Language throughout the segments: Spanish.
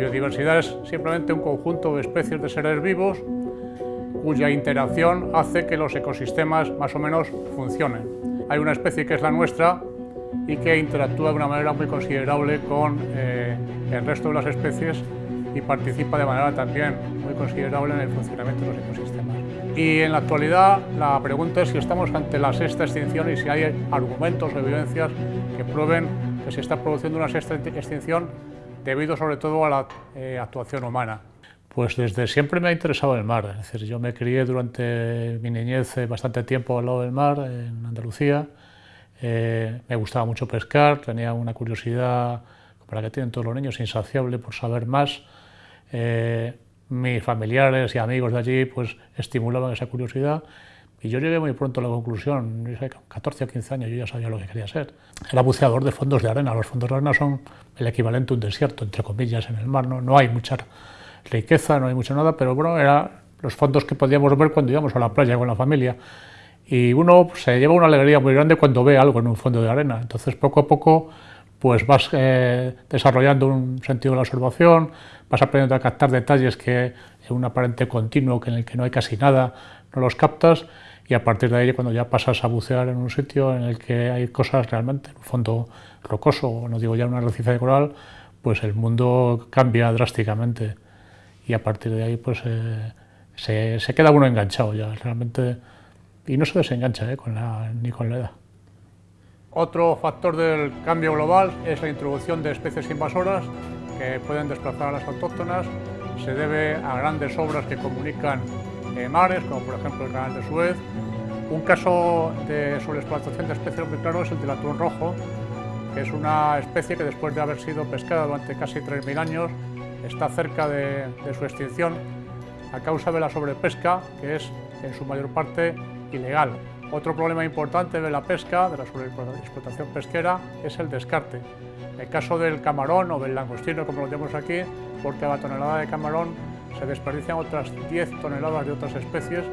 biodiversidad es simplemente un conjunto de especies de seres vivos cuya interacción hace que los ecosistemas más o menos funcionen. Hay una especie que es la nuestra y que interactúa de una manera muy considerable con eh, el resto de las especies y participa de manera también muy considerable en el funcionamiento de los ecosistemas. Y en la actualidad la pregunta es si estamos ante la sexta extinción y si hay argumentos o evidencias que prueben que se está produciendo una sexta extinción debido sobre todo a la eh, actuación humana. Pues desde siempre me ha interesado el mar, es decir, yo me crié durante mi niñez eh, bastante tiempo al lado del mar, en Andalucía, eh, me gustaba mucho pescar, tenía una curiosidad, para que tienen todos los niños, insaciable por saber más. Mis familiares y amigos de allí pues estimulaban esa curiosidad y yo llegué muy pronto a la conclusión, con 14 o 15 años yo ya sabía lo que quería ser. Era buceador de fondos de arena, los fondos de arena son el equivalente a un desierto, entre comillas, en el mar, no, no hay mucha riqueza, no hay mucho nada, pero bueno, eran los fondos que podíamos ver cuando íbamos a la playa con la familia. Y uno se lleva una alegría muy grande cuando ve algo en un fondo de arena. Entonces, poco a poco, pues vas eh, desarrollando un sentido de la observación, vas aprendiendo a captar detalles que en un aparente continuo en el que no hay casi nada, no los captas y a partir de ahí cuando ya pasas a bucear en un sitio en el que hay cosas realmente, en un fondo rocoso, no digo ya una arrecife de coral, pues el mundo cambia drásticamente y a partir de ahí pues eh, se, queda uno enganchado ya realmente y no se desengancha eh, con la, ni con la edad. Otro factor del cambio global es la introducción de especies invasoras que pueden desplazar a las autóctonas. Se debe a grandes obras que comunican eh, mares, como por ejemplo el canal de Suez. Un caso de sobreexplotación de especies muy claro es el del atún rojo, que es una especie que después de haber sido pescada durante casi 3.000 años está cerca de, su extinción a causa de la sobrepesca, que es en su mayor parte ilegal. Otro problema importante de la pesca, de la sobreexplotación pesquera, es el descarte. En el caso del camarón o del langostino, como lo tenemos aquí, por cada tonelada de camarón se desperdician otras 10 toneladas de otras especies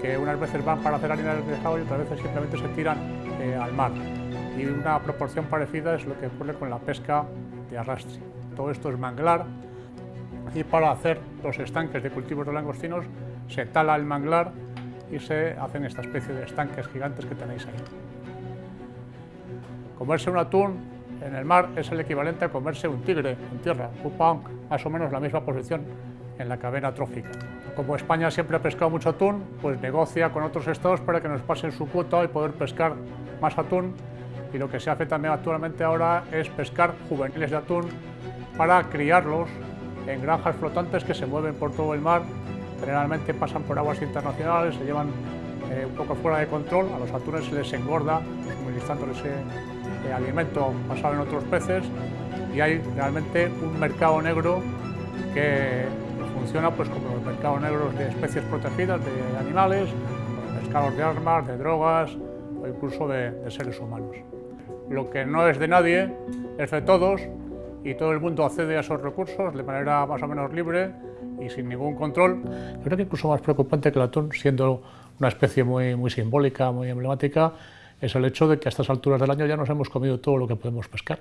que unas veces van para hacer harina del pescado y otras veces simplemente se tiran eh, al mar. Y una proporción parecida es lo que ocurre con la pesca de arrastre. Todo esto es manglar, y para hacer los estanques de cultivos de langostinos se tala el manglar y se hacen esta especie de estanques gigantes que tenéis ahí. Comerse un atún en el mar es el equivalente a comerse un tigre en tierra, ocupa más o menos la misma posición en la cadena trófica. Como España siempre ha pescado mucho atún, pues negocia con otros estados para que nos pasen su cuota y poder pescar más atún. Y lo que se hace también actualmente ahora es pescar juveniles de atún para criarlos en granjas flotantes que se mueven por todo el mar, generalmente pasan por aguas internacionales, se llevan eh, un poco fuera de control, a los atunes se les engorda suministrándoles ese eh, alimento basado en otros peces. Y hay realmente un mercado negro que funciona pues, como los mercados negros de especies protegidas, de animales, mercados de armas, de drogas o incluso de seres humanos. Lo que no es de nadie es de todos y todo el mundo accede a esos recursos de manera más o menos libre y sin ningún control. Yo creo que incluso más preocupante que el atún, siendo una especie muy, muy simbólica, muy emblemática, es el hecho de que a estas alturas del año ya nos hemos comido todo lo que podemos pescar.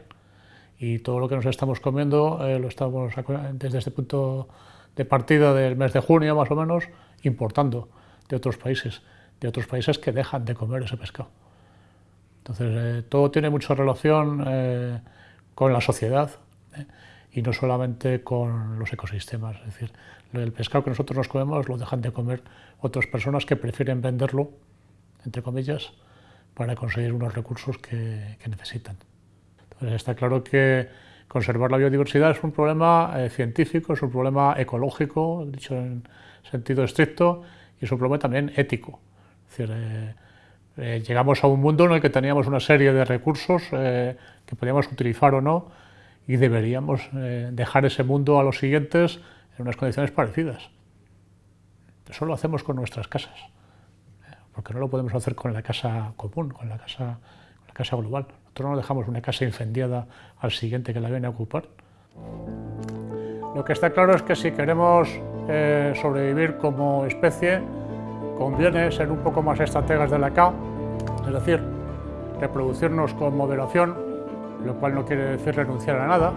Y todo lo que nos estamos comiendo eh, lo estamos desde este punto de partida del mes de junio más o menos importando de otros países, de otros países que dejan de comer ese pescado. Entonces eh, todo tiene mucha relación eh, con la sociedad, y no solamente con los ecosistemas. Es decir, el pescado que nosotros nos comemos lo dejan de comer otras personas que prefieren venderlo, entre comillas, para conseguir unos recursos que, necesitan. Entonces está claro que conservar la biodiversidad es un problema eh, científico, es un problema ecológico, dicho en sentido estricto, y es un problema también ético. Es decir, eh, eh, llegamos a un mundo en el que teníamos una serie de recursos que podíamos utilizar o no, y deberíamos dejar ese mundo a los siguientes en unas condiciones parecidas. Eso lo hacemos con nuestras casas, porque no lo podemos hacer con la casa común, con la casa global. Nosotros no dejamos una casa incendiada al siguiente que la viene a ocupar. Lo que está claro es que si queremos eh, sobrevivir como especie, conviene ser un poco más estrategas de la K, es decir, reproducirnos con moderación, lo cual no quiere decir renunciar a nada.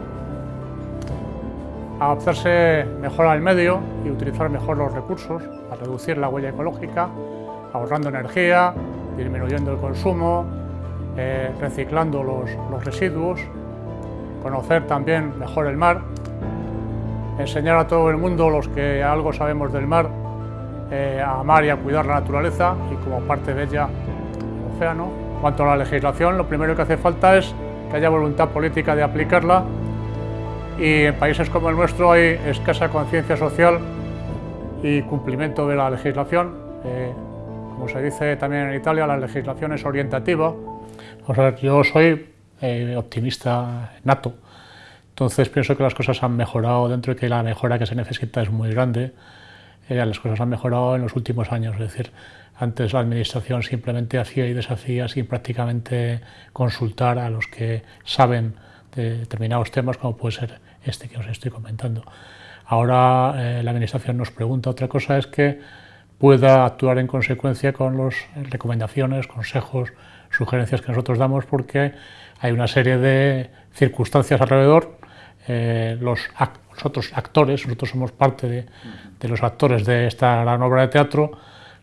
adaptarse mejor al medio y utilizar mejor los recursos, a reducir la huella ecológica, ahorrando energía, disminuyendo el consumo, reciclando los, los residuos, conocer también mejor el mar, enseñar a todo el mundo, los que algo sabemos del mar, eh, a amar y a cuidar la naturaleza y como parte de ella el océano. En cuanto a la legislación, lo primero que hace falta es que haya voluntad política de aplicarla y en países como el nuestro hay escasa conciencia social y cumplimiento de la legislación. Eh, como se dice también en Italia, la legislación es orientativa. O sea, yo soy eh, optimista nato, entonces pienso que las cosas han mejorado dentro de que la mejora que se necesita es muy grande. Eh, las cosas han mejorado en los últimos años, es decir, antes la administración simplemente hacía y deshacía sin prácticamente consultar a los que saben de determinados temas, como puede ser este que os estoy comentando. Ahora eh, la Administración nos pregunta otra cosa, es que pueda actuar en consecuencia con las recomendaciones, consejos, sugerencias que nosotros damos, porque hay una serie de circunstancias alrededor. Eh, los, otros actores, nosotros somos parte de, de, los actores de esta gran obra de teatro,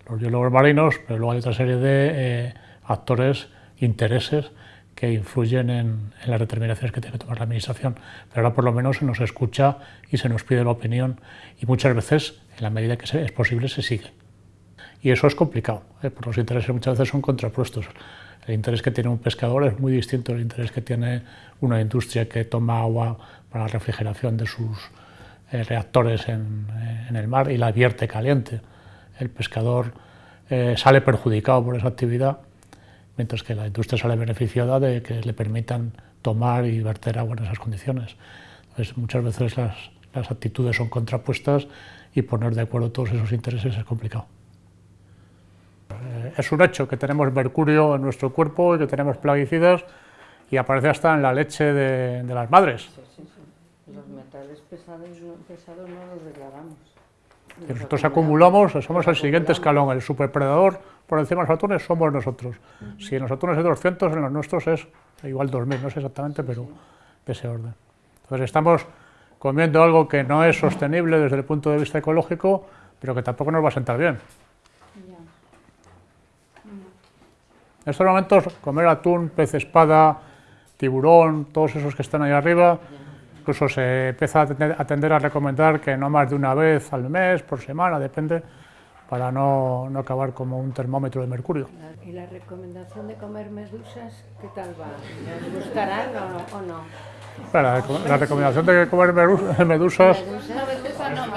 los biólogos marinos, pero luego hay otra serie de eh, actores, intereses, que influyen en, las determinaciones que tiene que tomar la Administración. Pero ahora por lo menos se nos escucha y se nos pide la opinión y muchas veces, en la medida que es posible, se sigue. Y eso es complicado, ¿eh? porque los intereses muchas veces son contrapuestos. El interés que tiene un pescador es muy distinto al interés que tiene una industria que toma agua para la refrigeración de sus eh, reactores en, eh, en, el mar y la vierte caliente. El pescador sale perjudicado por esa actividad mientras que la industria sale beneficiada de que le permitan tomar y verter agua en esas condiciones. Muchas veces las, las actitudes son contrapuestas y poner de acuerdo todos esos intereses es complicado. Eh, es un hecho que tenemos mercurio en nuestro cuerpo y que tenemos plaguicidas y aparece hasta en la leche de, de las madres. Sí, sí, sí. Los metales pesados, pesados no los declaramos. Que nosotros acumulamos, somos el siguiente escalón, el superpredador por encima de los atunes somos nosotros. Si en los atunes es 200, en los nuestros es igual 2000, no sé exactamente, pero de ese orden. Entonces estamos comiendo algo que no es sostenible desde el punto de vista ecológico, pero que tampoco nos va a sentar bien. En estos momentos comer atún, pez espada, tiburón, todos esos que están ahí arriba, incluso se empieza a tender a recomendar que no más de una vez al mes, por semana, depende, para no, no, acabar como un termómetro de mercurio. ¿Y la recomendación de comer medusas, qué tal va? ¿Nos gustarán o no? O no? La, la, recomendación de comer medusas... ¿Medusas? No, medusas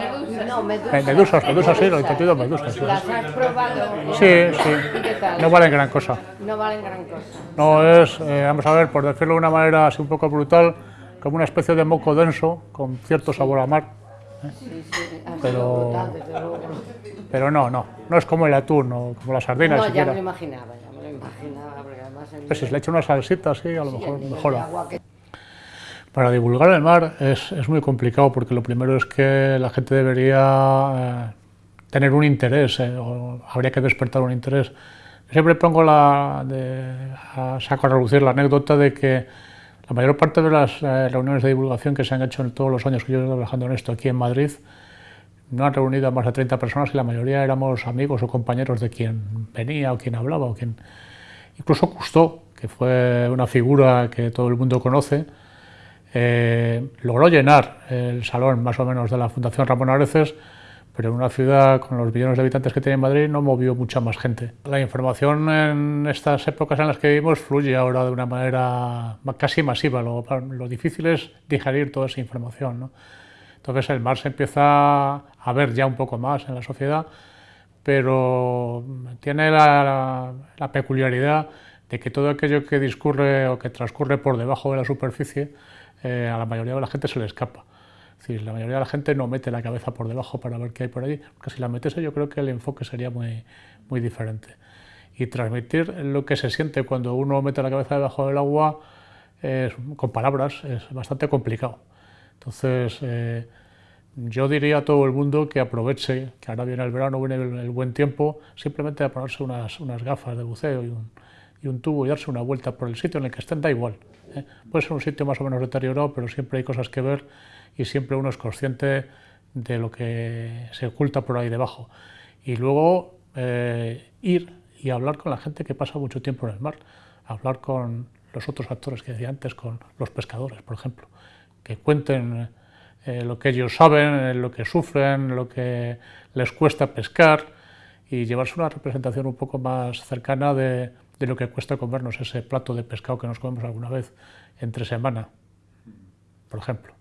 no, medusas. Eh, medusas, medusas sí, lo he entendido, medusas. Sí. ¿Las has probado? Sí, sí. ¿Y qué tal? No valen gran cosa. No valen gran cosa. No, es, eh, vamos a ver, por decirlo de una manera así un poco brutal, como una especie de moco denso, con cierto sabor a mar. ¿eh? Sí, sí, pero, brutal, desde luego. Pero no, no, no es como el atún o como las sardinas No, ya siquiera. me lo imaginaba, ya me lo imaginaba, porque además... El, Pues si se le echa una salsita así, a lo sí, mejor mejora. Para divulgar el mar es, es muy complicado porque lo primero es que la gente debería eh, tener un interés, eh, o habría que despertar un interés. Siempre pongo la, de, a saco a relucir la anécdota de que la mayor parte de las eh, reuniones de divulgación que se han hecho en todos los años que yo he trabajando en esto aquí en Madrid no han reunido a más de 30 personas y la mayoría éramos amigos o compañeros de quien venía o quien hablaba o quien... Incluso Cousteau, que fue una figura que todo el mundo conoce, eh, logró llenar el salón más o menos de la Fundación Ramón Areces, pero en una ciudad con los millones de habitantes que tiene Madrid no movió mucha más gente. La información en estas épocas en las que vivimos fluye ahora de una manera ma- casi masiva, lo, lo difícil es digerir toda esa información. ¿no? Entonces el mar se empieza a ver ya un poco más en la sociedad, pero tiene la- la peculiaridad de que todo aquello que discurre o que transcurre por debajo de la superficie, eh, a la mayoría de la gente se le escapa. Es la mayoría de la gente no mete la cabeza por debajo para ver qué hay por allí, porque si la metiese yo creo que el enfoque sería muy, muy diferente. Y transmitir lo que se siente cuando uno mete la cabeza debajo del agua con palabras es bastante complicado. Entonces, eh, yo diría a todo el mundo que aproveche, que ahora viene el verano, viene el, el buen tiempo, simplemente a ponerse unas, unas gafas de buceo y un, y un tubo y darse una vuelta por el sitio en el que estén, da igual. ¿eh? Puede ser un sitio más o menos deteriorado, pero siempre hay cosas que ver y siempre uno es consciente de lo que se oculta por ahí debajo. Y luego eh, ir y hablar con la gente que pasa mucho tiempo en el mar, hablar con los otros actores que decía antes, con los pescadores, por ejemplo, que cuenten eh, lo que ellos saben, lo que sufren, lo que les cuesta pescar y llevarse una representación un poco más cercana de, de lo que cuesta comernos ese plato de pescado que nos comemos alguna vez entre semana, por ejemplo.